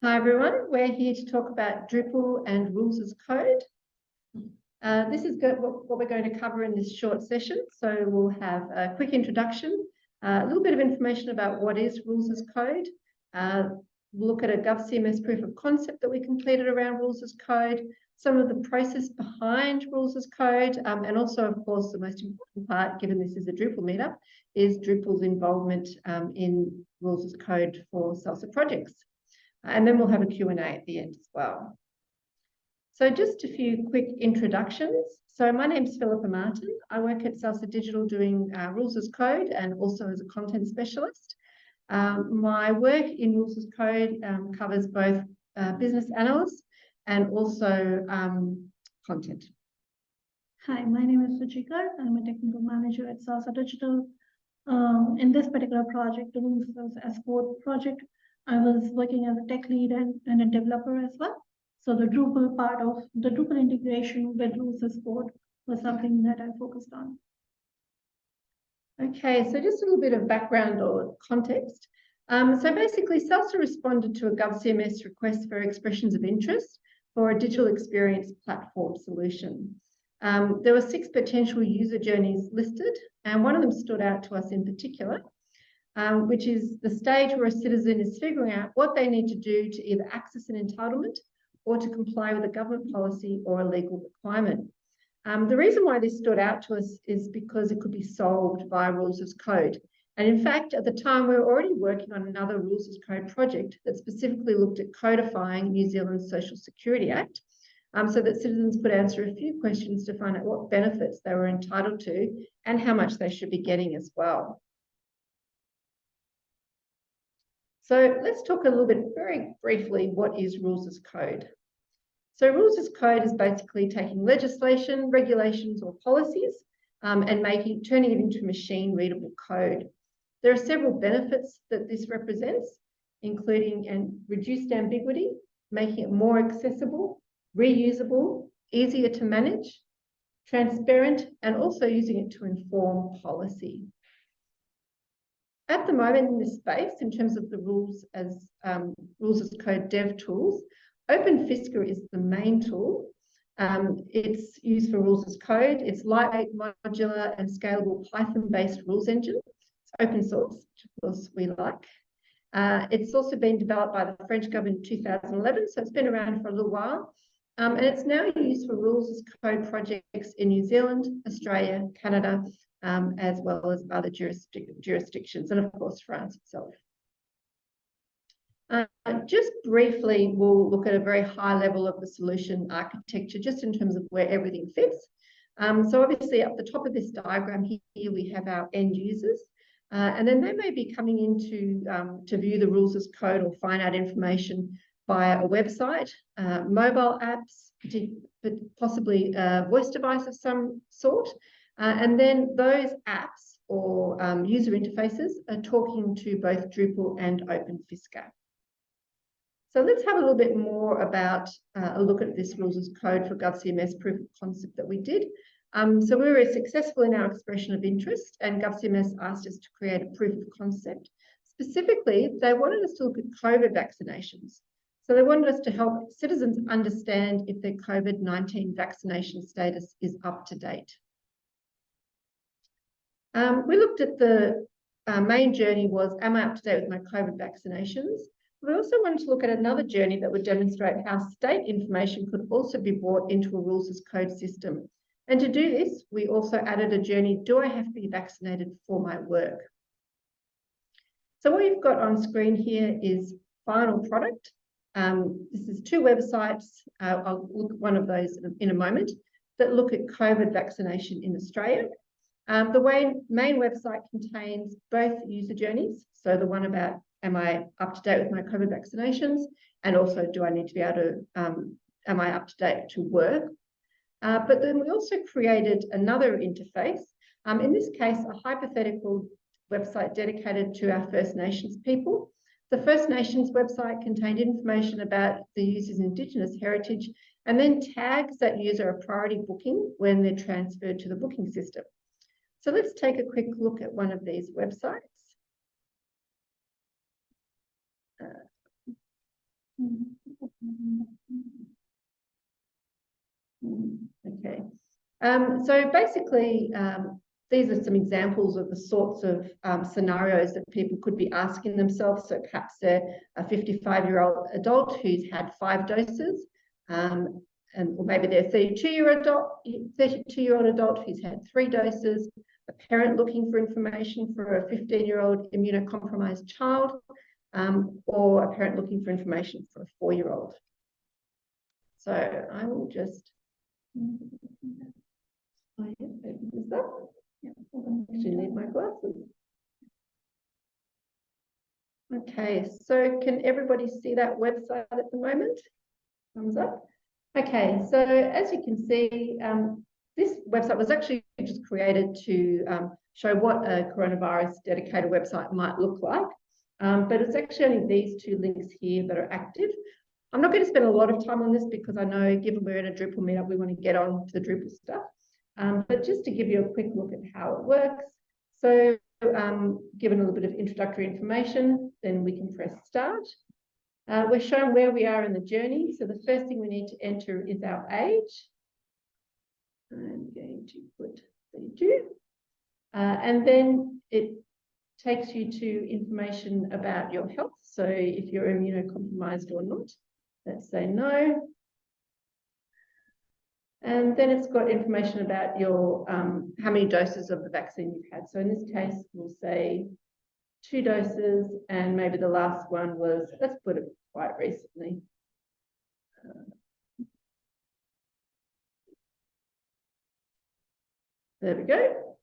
Hi everyone, we're here to talk about Drupal and rules as code. Uh, this is what, we're going to cover in this short session. So we'll have a quick introduction, uh, a little bit of information about what is rules as code. Uh, look at a GovCMS proof of concept that we completed around rules as code, some of the process behind rules as code, um, and also, of course, the most important part, given this is a Drupal meetup, is Drupal's involvement um, in rules as code for SALSA projects. And then we'll have a Q&A at the end as well. So just a few quick introductions. So my name is Philippa Martin. I work at Salsa Digital doing uh, rules as code and also as a content specialist. Um, my work in rules as code um, covers both uh, business analysts and also um, content. Hi, my name is Suchika. I'm a technical manager at Salsa Digital. Um, in this particular project, the Rules as Code project, I was working as a tech lead and, and a developer as well. So the Drupal part of the Drupal integration with as code was something that I focused on. Okay, so just a little bit of background or context. Um, so basically, SALSA responded to a GovCMS request for expressions of interest for a digital experience platform solution. Um, there were six potential user journeys listed, and one of them stood out to us in particular, um, which is the stage where a citizen is figuring out what they need to do to either access an entitlement or to comply with a government policy or a legal requirement. Um, the reason why this stood out to us is because it could be solved via rules of code. And in fact, at the time, we were already working on another rules of code project that specifically looked at codifying New Zealand's Social Security Act um, so that citizens could answer a few questions to find out what benefits they were entitled to and how much they should be getting as well. So let's talk a little bit very briefly, what is rules as code? So rules as code is basically taking legislation, regulations or policies um, and making turning it into machine readable code. There are several benefits that this represents, including and reduced ambiguity, making it more accessible, reusable, easier to manage, transparent, and also using it to inform policy. At the moment in this space, in terms of the rules as um, rules as code dev tools, OpenFISCA is the main tool. Um, it's used for rules as code. It's lightweight, modular, and scalable Python-based rules engine. It's open source, which of course we like. Uh, it's also been developed by the French government in 2011, so it's been around for a little while. Um, and it's now used for rules as code projects in New Zealand, Australia, Canada, um, as well as other jurisdic jurisdictions, and of course, France itself. Uh, just briefly, we'll look at a very high level of the solution architecture, just in terms of where everything fits. Um, so obviously, at the top of this diagram here, we have our end users. Uh, and then they may be coming in to, um, to view the rules as code or find out information via a website, uh, mobile apps, possibly a voice device of some sort, uh, and then those apps or um, user interfaces are talking to both Drupal and OpenFISCA. So let's have a little bit more about uh, a look at this rules as code for GovCMS proof of concept that we did. Um, so we were successful in our expression of interest and GovCMS asked us to create a proof of concept. Specifically, they wanted us to look at COVID vaccinations. So they wanted us to help citizens understand if their COVID-19 vaccination status is up to date. Um, we looked at the uh, main journey was, am I up to date with my COVID vaccinations? We also wanted to look at another journey that would demonstrate how state information could also be brought into a rules as code system. And to do this, we also added a journey, do I have to be vaccinated for my work? So what you've got on screen here is final product. Um, this is two websites, uh, I'll look at one of those in a moment, that look at COVID vaccination in Australia um, the way, main website contains both user journeys. So the one about, am I up to date with my COVID vaccinations? And also, do I need to be able to, um, am I up to date to work? Uh, but then we also created another interface. Um, in this case, a hypothetical website dedicated to our First Nations people. The First Nations website contained information about the user's Indigenous heritage and then tags that user a priority booking when they're transferred to the booking system. So let's take a quick look at one of these websites. Uh, Mm, Okay, um, so basically, um, these are some examples of the sorts of um, scenarios that people could be asking themselves. So perhaps they're a 55-year-old adult who's had five doses, um, or maybe they're a 32-year adult, 32-year-old adult who's had three doses, a parent looking for information for a 15-year-old immunocompromised child, um, or a parent looking for information for a four-year-old. So I will just I need my glasses. Okay, so can everybody see that website at the moment? Thumbs up. Okay, so as you can see, um, this website was actually just created to um, show what a coronavirus dedicated website might look like. Um, but it's actually only these two links here that are active. I'm not going to spend a lot of time on this because I know given we're in a Drupal meetup, we want to get on to the Drupal stuff. Um, but just to give you a quick look at how it works. So um, given a little bit of introductory information, then we can press start. Uh, we're shown where we are in the journey. So the first thing we need to enter is our age. I'm going to put 32. Uh, and then it takes you to information about your health. So if you're immunocompromised or not, let's say no. And then it's got information about your um, how many doses of the vaccine you've had. So in this case, we'll say two doses, and maybe the last one was, let's put it quite recently. There we go.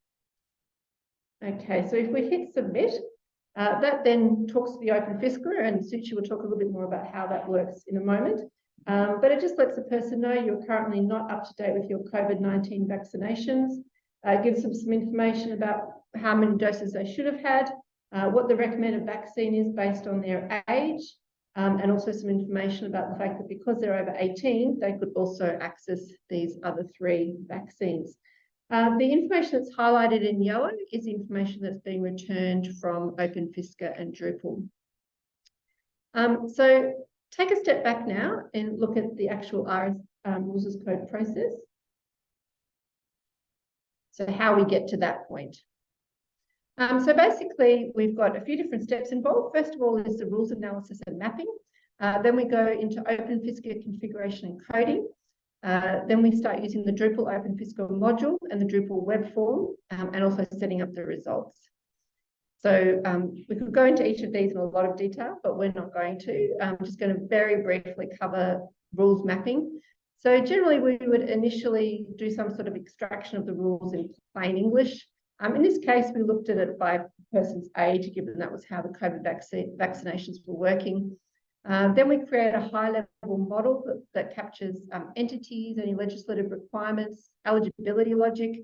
Okay, so if we hit submit, uh, that then talks to the Open and Suchi will talk a little bit more about how that works in a moment. Um, but it just lets the person know you're currently not up to date with your COVID-19 vaccinations, uh, gives them some information about how many doses they should have had, uh, what the recommended vaccine is based on their age, um, and also some information about the fact that because they're over 18, they could also access these other three vaccines. Uh, the information that's highlighted in yellow is information that's being returned from OpenFisca and Drupal. Um, so take a step back now and look at the actual RS um, rules as code process. So how we get to that point. Um, so basically, we've got a few different steps involved. First of all is the rules analysis and mapping. Uh, then we go into OpenFisca configuration and coding. Uh, then we start using the Drupal OpenFisca module and the Drupal web form, um, and also setting up the results. So um, we could go into each of these in a lot of detail, but we're not going to. I'm just going to very briefly cover rules mapping. So generally, we would initially do some sort of extraction of the rules in plain English. Um, in this case, we looked at it by person's age, given that was how the COVID vac vaccinations were working. Uh, then we create a high-level model that, that captures um, entities, any legislative requirements, eligibility logic,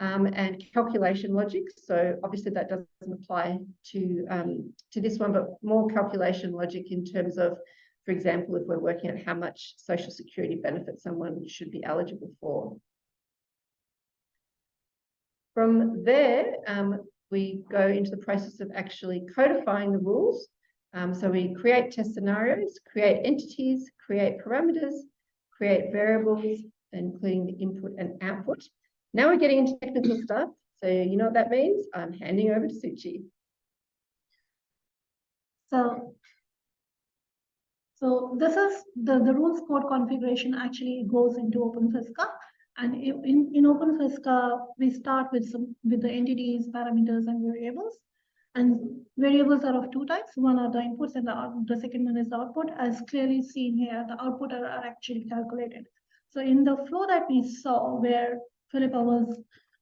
um, and calculation logic. So obviously that doesn't apply to, um, to this one, but more calculation logic in terms of, for example, if we're working out how much social security benefit someone should be eligible for. From there, um, we go into the process of actually codifying the rules. Um, so we create test scenarios, create entities, create parameters, create variables, including the input and output. Now we're getting into technical stuff. So you know what that means? I'm handing over to Suchi. So, so this is the, the rules code configuration actually goes into OpenFisca. And in, in OpenFisca, we start with some with the entities, parameters, and variables. And variables are of two types. One are the inputs and the, the second one is the output. As clearly seen here, the output are, are actually calculated. So in the flow that we saw where Philippa was,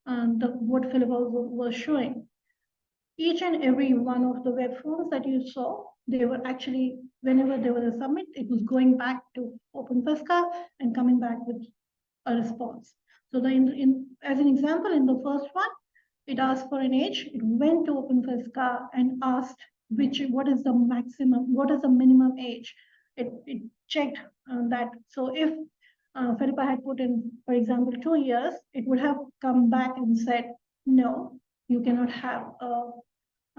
um, the, what Philippa was showing, each and every one of the web forms that you saw, they were actually, whenever there was a submit, it was going back to OpenFisca and coming back with a response. So the in, in as an example, in the first one, it asked for an age, it went to OpenFisca and asked which what is the maximum, what is the minimum age. It, it checked uh, that. So if uh, Philippa had put in, for example, two years, it would have come back and said, no, you cannot have a,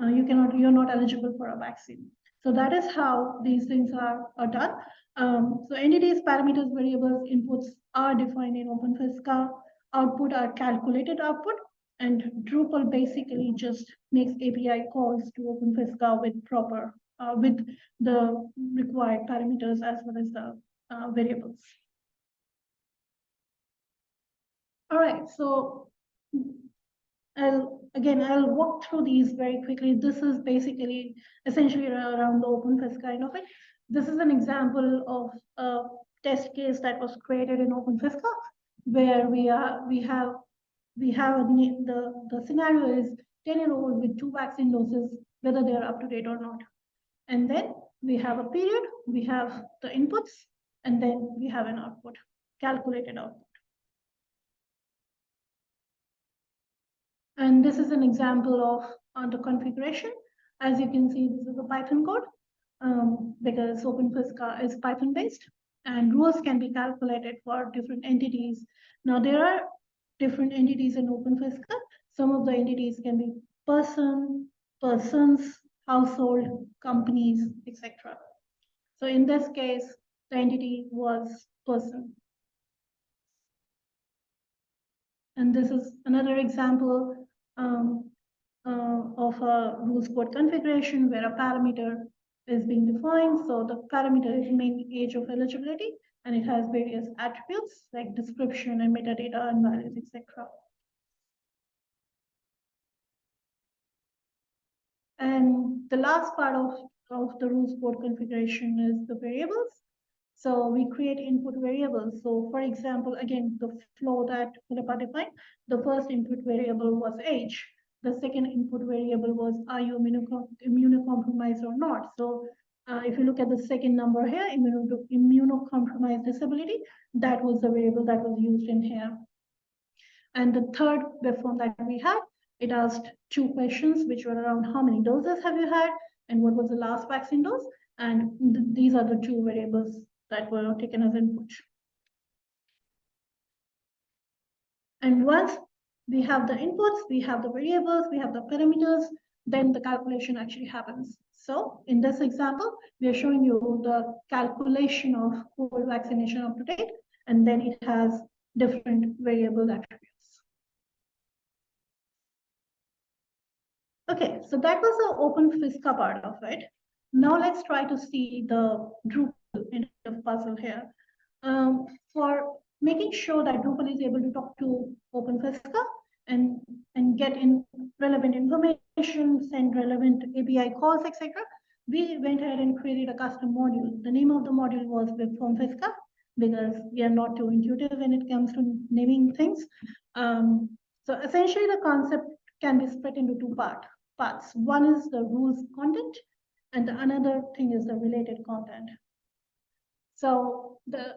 uh, you cannot, you're not eligible for a vaccine. So that is how these things are, are done. Um, so entities, parameters, variables, inputs are defined in OpenFISCA. Output are calculated output, and Drupal basically just makes API calls to OpenFISCA with proper, uh, with the required parameters as well as the uh, variables. All right, so I'll, again, I'll walk through these very quickly. This is basically essentially around the OpenFISCA kind of it. This is an example of a test case that was created in OpenFISCA where we are, we have, we have a the, the scenario is 10 year old with two vaccine doses, whether they are up to date or not. And then we have a period, we have the inputs, and then we have an output, calculated output. And this is an example of uh, the configuration. As you can see, this is a Python code um, because OpenFISCA is Python based and rules can be calculated for different entities. Now there are different entities in OpenFISCA. Some of the entities can be person, persons, household, companies, etc. So in this case, the entity was person. And this is another example um, uh, of a rules code configuration where a parameter is being defined. So the parameter is main age of eligibility, and it has various attributes like description and metadata and values, etc. And the last part of, of the rules code configuration is the variables. So we create input variables. So for example, again, the flow that Philippa defined, the first input variable was age. The second input variable was are you immunocompromised or not? So uh, if you look at the second number here, immunocompromised disability, that was the variable that was used in here. And the third form that we had, it asked two questions, which were around how many doses have you had and what was the last vaccine dose? And th these are the two variables that were taken as input. And once we have the inputs, we have the variables, we have the parameters, then the calculation actually happens. So in this example, we are showing you the calculation of COVID vaccination up to date, and then it has different variable attributes. Okay, so that was the open OpenFISCA part of it. Now let's try to see the Drupal puzzle here. Um, for making sure that Drupal is able to talk to OpenFISCA and, and get in relevant information, send relevant API calls, etc. We went ahead and created a custom module. The name of the module was WebFormFISCA because we are not too intuitive when it comes to naming things. Um, so essentially the concept can be split into two part, parts. One is the rules content and the another thing is the related content. So the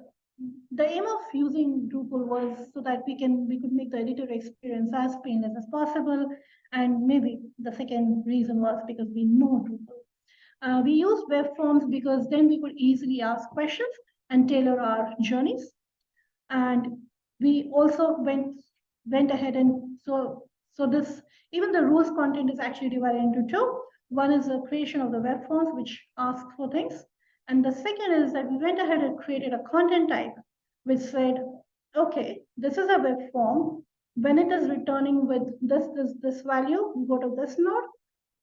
the aim of using Drupal was so that we can we could make the editor experience as painless as possible. And maybe the second reason was because we know Drupal. Uh, we used web forms because then we could easily ask questions and tailor our journeys. And we also went went ahead and so so this even the rules content is actually divided into two. One is the creation of the web forms, which ask for things, and the second is that we went ahead and created a content type, which said, okay, this is a web form. When it is returning with this, this, this value, go to this node.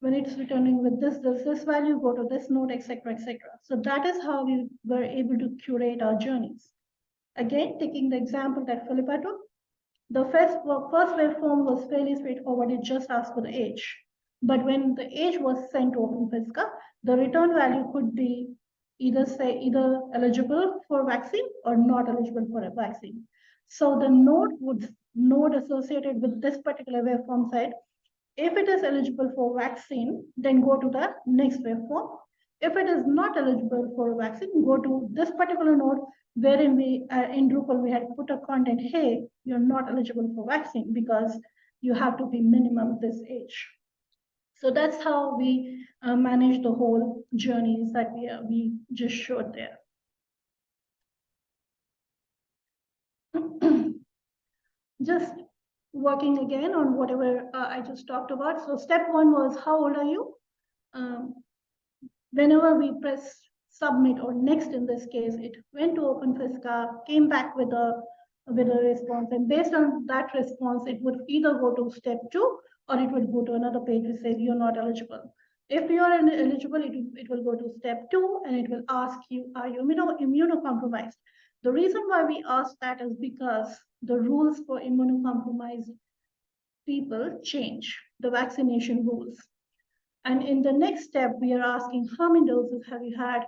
When it's returning with this, this, this value, go to this node, etc., etc. So that is how we were able to curate our journeys. Again, taking the example that Philippa took, the first, first web form was fairly straightforward. It just asked for the age. But when the age was sent to OpenFISCA, the return value could be either say either eligible for vaccine or not eligible for a vaccine. So the node would node associated with this particular web form said, if it is eligible for vaccine, then go to the next web form. If it is not eligible for a vaccine, go to this particular node wherein we uh, in Drupal we had put a content, hey, you're not eligible for vaccine because you have to be minimum this age. So that's how we uh, manage the whole journeys that we, uh, we just showed there. just working again on whatever uh, I just talked about. So step one was how old are you? Um, whenever we press submit or next in this case, it went to OpenFisca, came back with a with a response, and based on that response, it would either go to step two or it would go to another page which says you're not eligible. If you are eligible, it, will- it will go to step two and it will ask you, are you immuno- immunocompromised? The reason why we ask that is because the rules for immunocompromised people change, the vaccination rules. And in the next step, we are asking how many doses have you had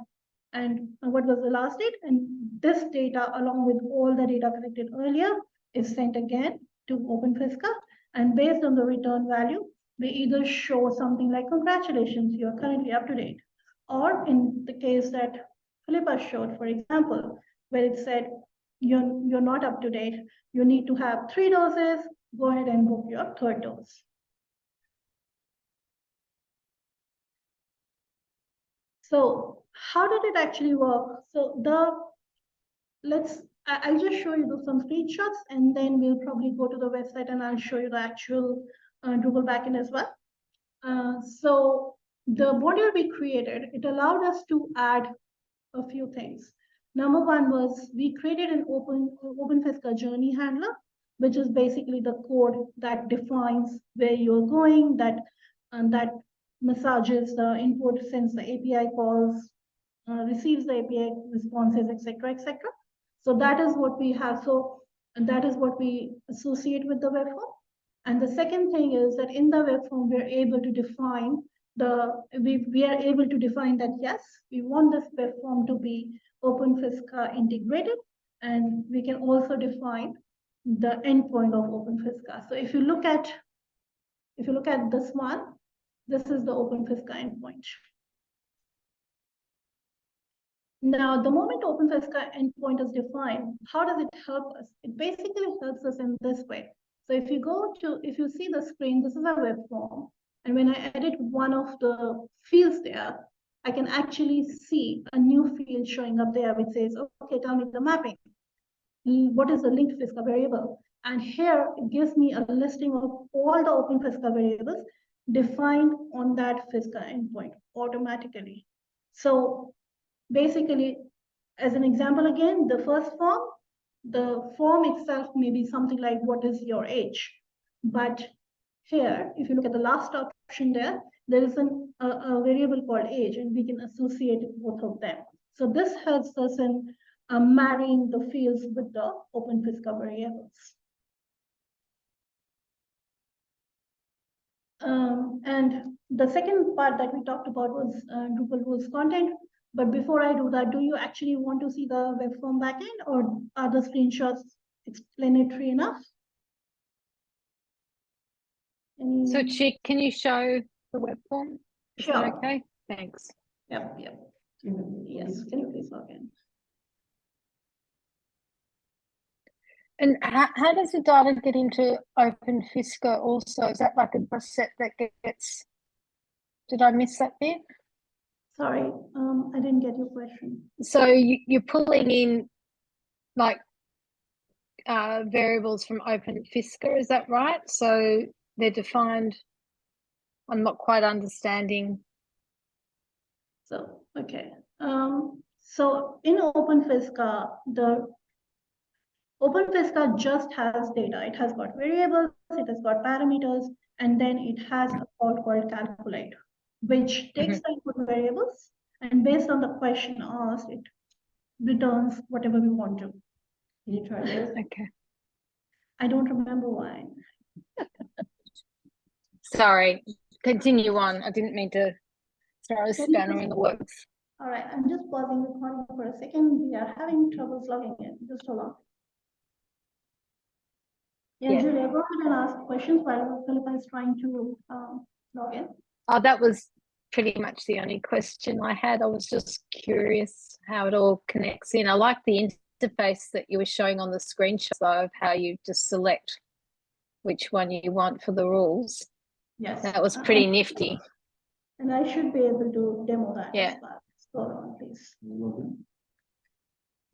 and what was the last date? And this data, along with all the data collected earlier, is sent again to OpenFisca. And based on the return value, we either show something like, congratulations, you are currently up to date. Or in the case that Philippa showed, for example, where it said, you're, you're not up to date, you need to have three doses, go ahead and book your third dose. So how did it actually work? So the, let's, I'll just show you some screenshots and then we'll probably go to the website and I'll show you the actual uh, Drupal backend as well. Uh, so the module we created, it allowed us to add a few things. Number one was we created an open OpenFisca journey handler, which is basically the code that defines where you're going, that and that massages the input, sends the API calls, uh, receives the API responses, etc., etc. So that is what we have. So that is what we associate with the web form. And the second thing is that in the web form, we're able to define the, we, we are able to define that, yes, we want this web form to be OpenFisca integrated, and we can also define the endpoint of OpenFisca. So if you look at, if you look at this one, this is the OpenFisca endpoint. Now, the moment OpenFisca endpoint is defined, how does it help us? It basically helps us in this way. So if you go to, if you see the screen, this is a web form. And when I edit one of the fields there, I can actually see a new field showing up there which says, okay, tell me the mapping. Mm, what is the linked Fisca variable? And here it gives me a listing of all the open Fisca variables defined on that Fisca endpoint automatically. So basically, as an example again, the first form, the form itself may be something like what is your age? But here, if you look at the last option there, there is an, a, a variable called age and we can associate both of them. So this helps us in uh, marrying the fields with the open Fisca variables. Um, and the second part that we talked about was uh, Drupal rules content. But before I do that, do you actually want to see the web form backend or are the screenshots explanatory enough? Any- So Chick, can you show the web form? Is Sure. okay? Thanks. Yep, yep. Yes, can you please log in? And how, how does the data get into Open Fisca also? Is that like a set that gets? Did I miss that bit? Sorry, um, I didn't get your question. So you, you're pulling in like uh, variables from Open Fisca, is that right? So they're defined. I'm not quite understanding. So, okay, um, so in Open OpenFisca, the Open OpenFisca just has data. It has got variables, it has got parameters, and then it has a call called calculate, which takes the input variables and based on the question asked, it returns whatever we want to. Can you try this? Okay. I don't remember why. Sorry, continue on. I didn't mean to throw a Can you in the works. All right, I'm just pausing the recording for a second. We are having troubles logging in. Just hold on. Yeah, Yeah. Julia, go ahead and ask questions while Philippa is trying to um, log in. Oh, that was pretty much the only question I had. I was just curious how it all connects in. I like the interface that you were showing on the screenshot of how you just select which one you want for the rules. Yes. That was pretty nifty. And I should be able to demo that. Yeah. Hold on, please.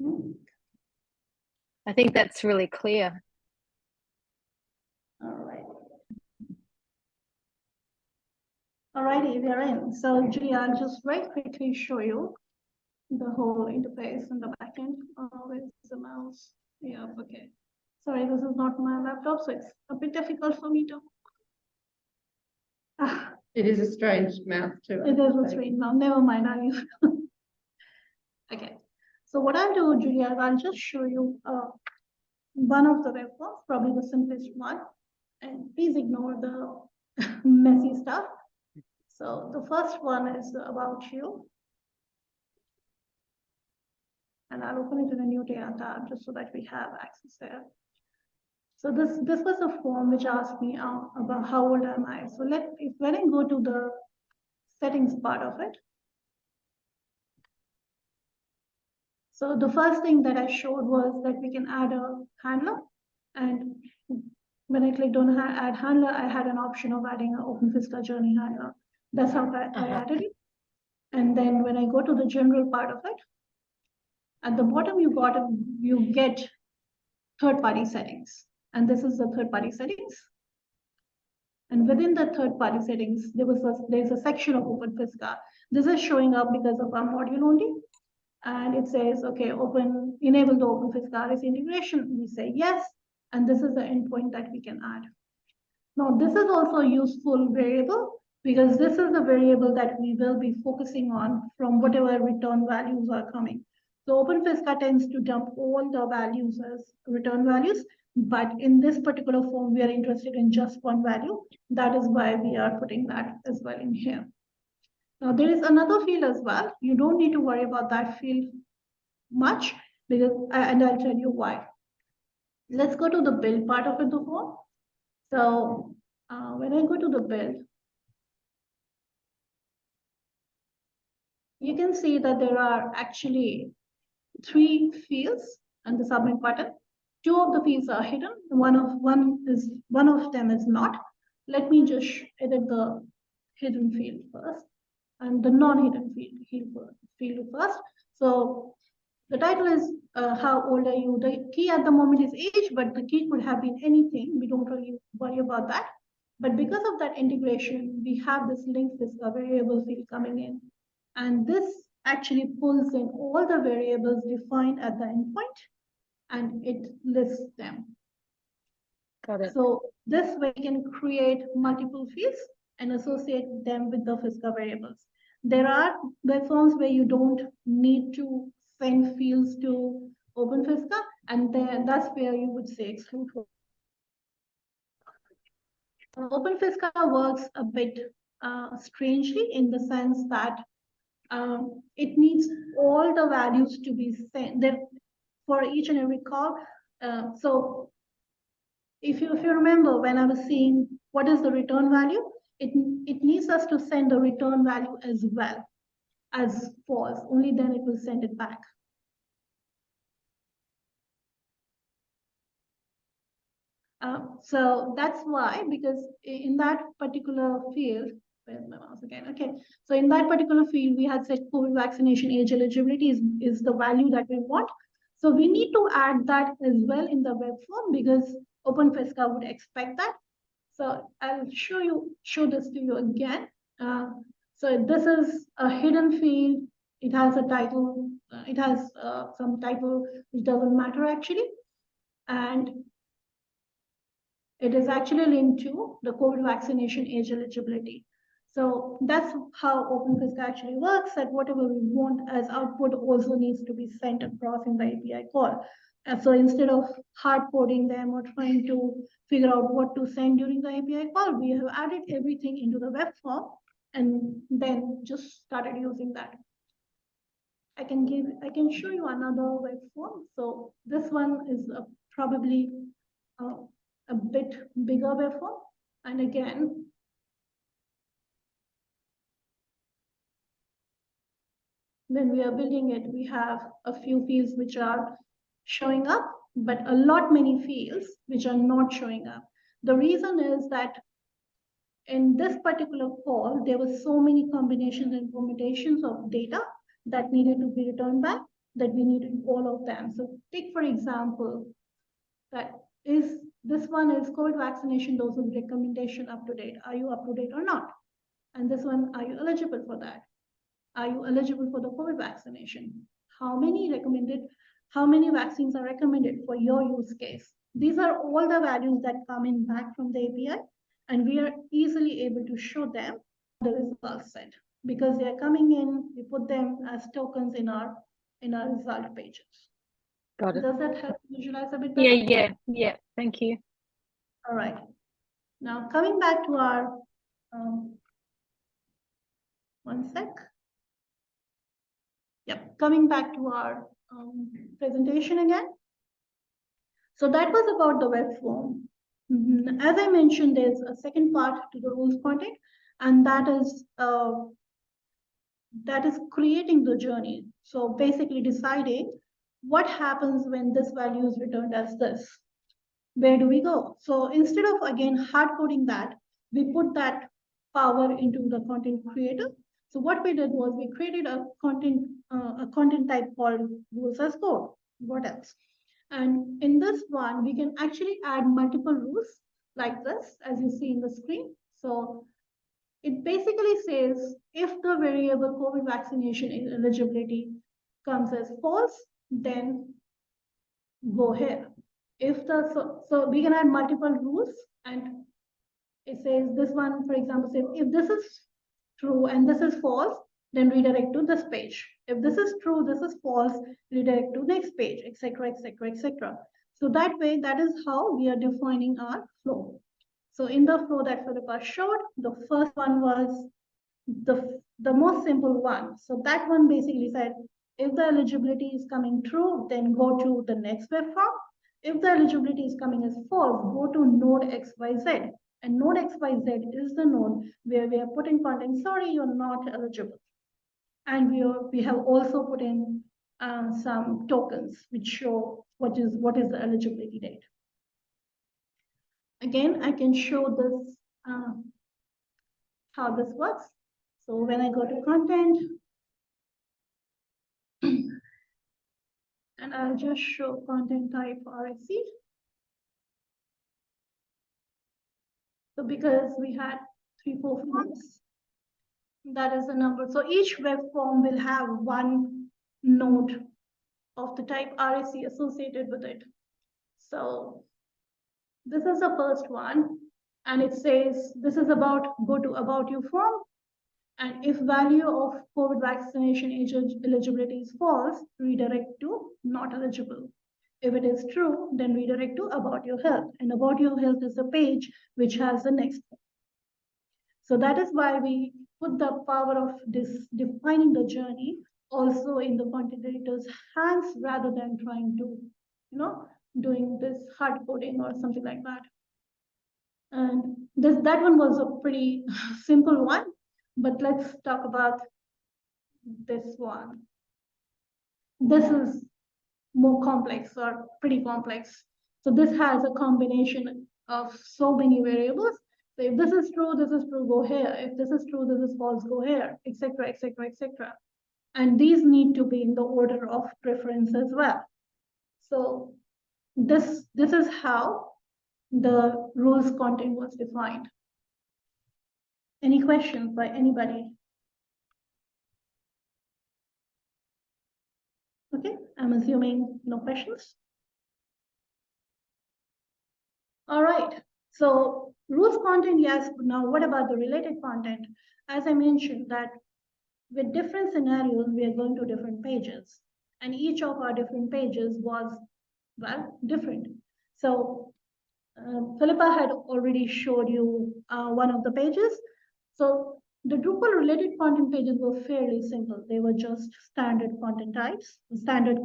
Hmm, I think that's really clear. All right. Alrighty, we are in. So Julia, I'll just very quickly show you the whole interface in the backend. Oh, where's the mouse? Yeah, okay. Sorry, this is not my laptop, so it's a bit difficult for me to. Ah, It is a strange mouth too. it is a screen now, never mind, I'll use. Okay, so what I'll do, Julia, I'll just show you, uh, one of the web forms, probably the simplest one. And please ignore the messy stuff. So the first one is about you. And I'll open it in a new data tab just so that we have access there. So this, this was a form which asked me uh, about how old am I? So let, if when I go to the settings part of it. So the first thing that I showed was that we can add a handler. And when I clicked on add handler, I had an option of adding an OpenFisca journey handler. That's how I, I Uh-huh. added it. And then when I go to the general part of it, at the bottom, you got, a- you get third-party settings. And this is the third-party settings. And within the third-party settings, there was a, there's a section of OpenFisca. This is showing up because of our module only. And it says, okay, open, enable the OpenFisca RS integration. We say yes, and this is the endpoint that we can add. Now, this is also a useful variable because this is the variable that we will be focusing on from whatever return values are coming. So OpenFisca tends to dump all the values as return values, but in this particular form, we are interested in just one value. That is why we are putting that as well in here. Now, there is another field as well. You don't need to worry about that field much because, and I'll tell you why. Let's go to the build part of it, the form. So uh, when I go to the build, you can see that there are actually three fields and the submit button. Two of the fields are hidden. One of one is one of them is not. Let me just edit the hidden field first and the non-hidden field, field first. So the title is uh, how old are you? The key at the moment is age, but the key could have been anything. We don't really worry about that. But because of that integration, we have this link this variable field coming in. And this actually pulls in all the variables defined at the endpoint and it lists them. Got it. So this way you can create multiple fields and associate them with the FISCA variables. There are web forms where you don't need to send fields to OpenFISCA, and then that's where you would say exclude. OpenFISCA works a bit uh, strangely in the sense that um, it needs all the values to be sent there for each and every call. Uh, so if you, if you remember when I was saying what is the return value, it, it needs us to send the return value as well as false, only then it will send it back. Uh, so that's why, because in that particular field, where's my mouse again? Okay, so in that particular field, we had said COVID vaccination age eligibility is, is the value that we want. So we need to add that as well in the web form because OpenFisca would expect that. So I'll show you, show this to you again. Uh, so this is a hidden field. It has a title, uh, it has uh, some title which doesn't matter actually. And it is actually linked to the COVID vaccination age eligibility. So that's how OpenFisca actually works, that whatever we want as output also needs to be sent across in the API call. And so instead of hard coding them or trying to figure out what to send during the API call, we have added everything into the web form and then just started using that. I can give, I can show you another web form. So this one is uh, probably uh, a bit bigger web form. And again, when we are building it, we have a few fields which are showing up, but a lot many fields which are not showing up. The reason is that in this particular call, there were so many combinations and permutations of data that needed to be returned back that we needed all of them. So take, for example, that is this one is COVID vaccination doses recommendation up to date. Are you up to date or not? And this one, are you eligible for that? Are you eligible for the COVID vaccination? How many recommended, how many vaccines are recommended for your use case? These are all the values that come in back from the API, and we are easily able to show them the result set because they are coming in, we put them as tokens in our in our result pages. Got it. Does that help visualize a bit better? Yeah, yeah, yeah. Thank you. All right. Now, coming back to our, um, one sec. Yep, coming back to our, um, presentation again. So that was about the web form. Mhm. As I mentioned, there's a second part to the rules content, and that is, uh, that is creating the journey. So basically deciding what happens when this value is returned as this where do we go? So instead of again hard coding that, we put that power into the content creator. So what we did was we created a content uh, a content type called rules as code. What else? And in this one, we can actually add multiple rules like this, as you see in the screen. So it basically says if the variable COVID vaccination eligibility comes as false, then go here if the, so, so we can add multiple rules and it says this one, for example, says if this is true and this is false, then redirect to this page. If this is true, this is false, redirect to next page, etc., etc., etc. So that way, that is how we are defining our flow. So in the flow that Philippa showed, the first one was the, the most simple one. So that one basically said, if the eligibility is coming true, then go to the next web form. If the eligibility is coming as false, go to node XYZ. And node XYZ is the node where we are putting content, sorry, you're not eligible. And we, are, we have also put in uh, some tokens which show what is, what is the eligibility date. Again, I can show this, uh, how this works. So when I go to content, and I'll just show content type RSC. So because we had three, four forms, that is the number. So each web form will have one node of the type RSC associated with it. So this is the first one, and it says this is about go to about you form. And if value of COVID vaccination age eligibility is false, redirect to not eligible. If it is true, then redirect to about your health. And about your health is a page which has the next. So that is why we put the power of this defining the journey also in the content hands rather than trying to, you know, doing this hard coding or something like that. And this that one was a pretty simple one but let's talk about this one. This is more complex or pretty complex. So this has a combination of so many variables. So if this is true, this is true, go here. If this is true, this is false, go here, etc., etc., etc. And these need to be in the order of preference as well. So this, this is how the rules content was defined. Any questions by anybody? Okay, I'm assuming no questions. All right, so rules content, yes, now what about the related content? As I mentioned that with different scenarios, we are going to different pages and each of our different pages was, well, different. So uh, Philippa had already showed you uh, one of the pages. So the Drupal related content pages were fairly simple. They were just standard content types, standard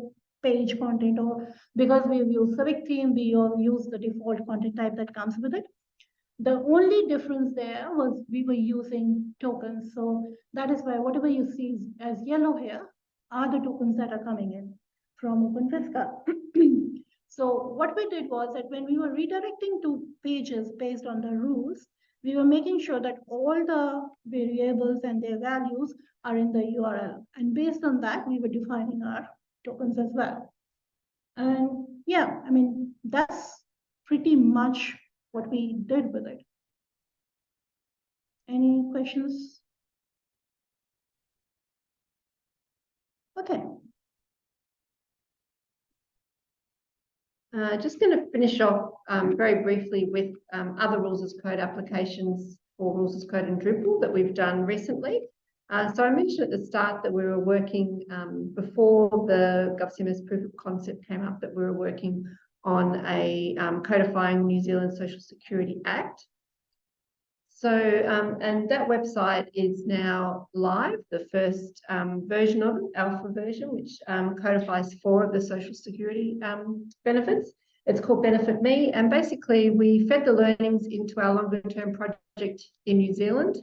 page content, or because we've used CivicTheme, we all use the default content type that comes with it. The only difference there was we were using tokens. So that is why whatever you see as yellow here are the tokens that are coming in from OpenFisca. so what we did was that when we were redirecting to pages based on the rules, we were making sure that all the variables and their values are in the URL. And based on that, we were defining our tokens as well. And yeah, I mean, that's pretty much what we did with it. Any questions? Okay, Uh, just going to finish off um, very briefly with um, other rules as code applications for rules as code in Drupal that we've done recently. Uh, so I mentioned at the start that we were working um, before the GovCMS proof of concept came up that we were working on a um, codifying New Zealand Social Security Act. So, um, and that website is now live, the first um, version of it, alpha version, which um, codifies four of the social security um, benefits. It's called Benefit Me, and basically we fed the learnings into our longer term project in New Zealand.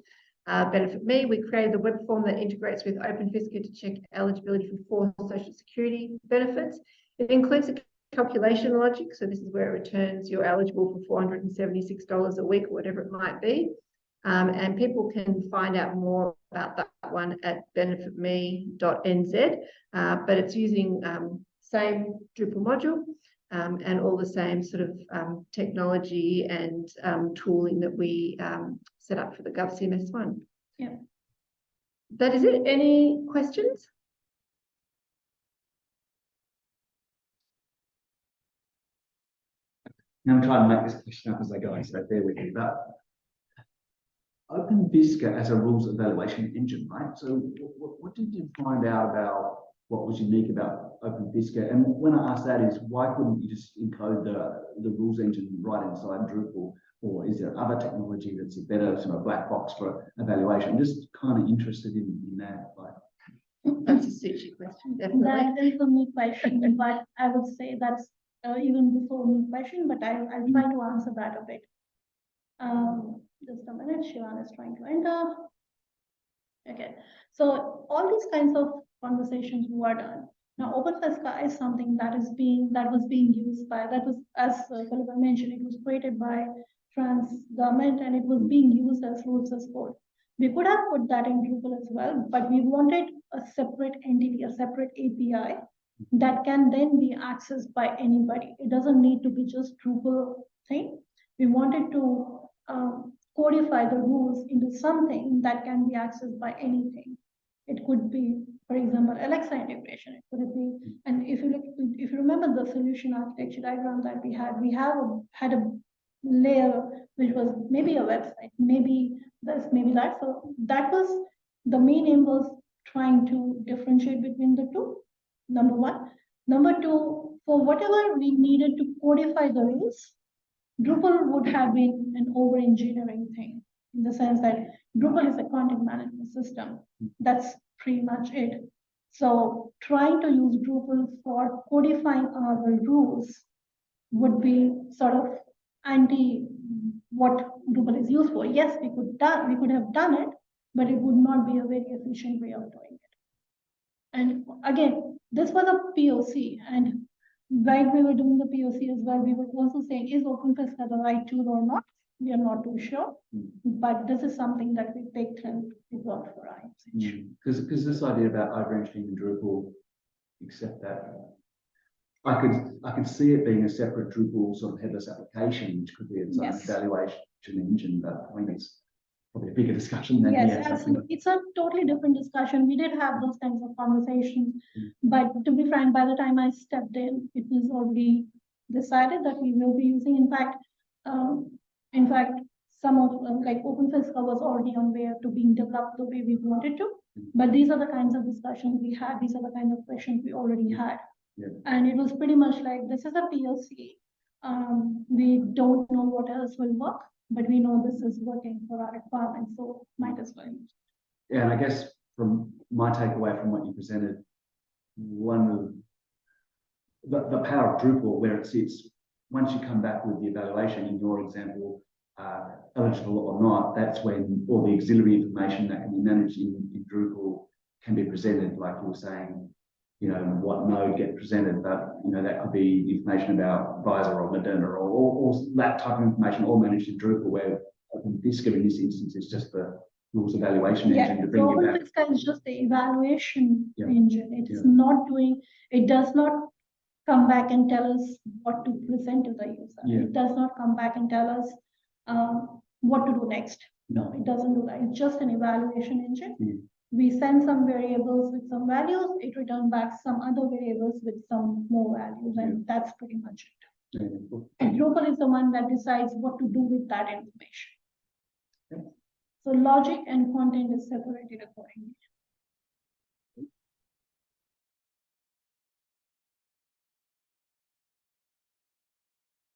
Uh, Benefit Me, we created the web form that integrates with OpenFisca to check eligibility for four social security benefits. It includes a calculation logic, so this is where it returns you're eligible for $476 a week, or whatever it might be. Um, and people can find out more about that one at benefitme.nz, uh, but it's using um, same Drupal module um, and all the same sort of um, technology and um, tooling that we um, set up for the GovCMS one. Yeah. That is it. Any questions? Now I'm trying to make this question up as I go, so bear with me, but OpenFisca as a rules evaluation engine, right? So what, what did you find out about what was unique about OpenFisca? And when I ask that is, why couldn't you just encode the, the rules engine right inside Drupal? Or is there other technology that's a better sort of black box for evaluation? I'm just kind of interested in, in that, like, That's a sushi question, definitely. that is a me question, but I would say that's uh, even before me question, but I, I'll try to answer that a bit. Um, just a minute, Shivan is trying to enter. Okay, so all these kinds of conversations were done. Now, OpenFisca is something that is being, that was being used by, that was, as uh, mentioned, it was created by France government and it was being used as rules as code. We could have put that in Drupal as well, but we wanted a separate entity, a separate API that can then be accessed by anybody. It doesn't need to be just Drupal thing. We wanted to um, codify the rules into something that can be accessed by anything. It could be, for example, Alexa integration. It could be, and if you look, if you remember the solution architecture diagram that we had, we have a, had a layer which was maybe a website, maybe this, maybe that. So that was the main aim was trying to differentiate between the two. Number one. Number two, for whatever we needed to codify the rules, Drupal would have been an over engineering thing in the sense that Drupal is a content management system. Hmm. That's pretty much it. So trying to use Drupal for codifying our rules would be sort of anti what Drupal is used for. Yes, we could done, we could have done it, but it would not be a very efficient way of doing it. And again, this was a POC and while we were doing the POC as well, we were also saying, is OpenFisca the right tool or not? We are not too sure, Mm. but this is something that we picked and it worked for our usage. Because, because this idea about over-engineering Drupal, except that I could, I could see it being a separate Drupal sort of headless application, which could be its own Yes. evaluation engine, but I mean, it's probably a bigger discussion than. Yes, absolutely. It's a totally different discussion. We did have those kinds of conversations. Mm. But to be frank, by the time I stepped in, it was already decided that we will be using, in fact, um, in fact, some of, uh, like OpenFisca was already on way to being developed the way we wanted to. Mm. But these are the kinds of discussions we had, these are the kind of questions we already had. Yeah. And it was pretty much like, this is a PLC. Um, we don't know what else will work, but we know this is working for our requirements, so might as well. Yeah, and I guess from my takeaway from what you presented, one of the, the power of Drupal where it sits, once you come back with the evaluation in your example, uh, eligible or not, that's when all the auxiliary information that can be managed in, in Drupal can be presented, like you were saying, you know, what node get presented, but, you know, that could be information about Pfizer or Moderna or, or, or that type of information all managed in Drupal where in this instance is just the rules evaluation Yeah, engine to so bring you back. OpenFisca is just the evaluation Yeah. engine. It is Yeah. not doing, it does not come back and tell us what to present to the user. Yeah. It does not come back and tell us, um, what to do next. No, it doesn't do that. It's just an evaluation engine. Mm. We send some variables with some values, it returns back some other variables with some more values, and that's pretty much it. Yeah, Drupal is the one that decides what to do with that information. Okay. So logic and content is separated accordingly.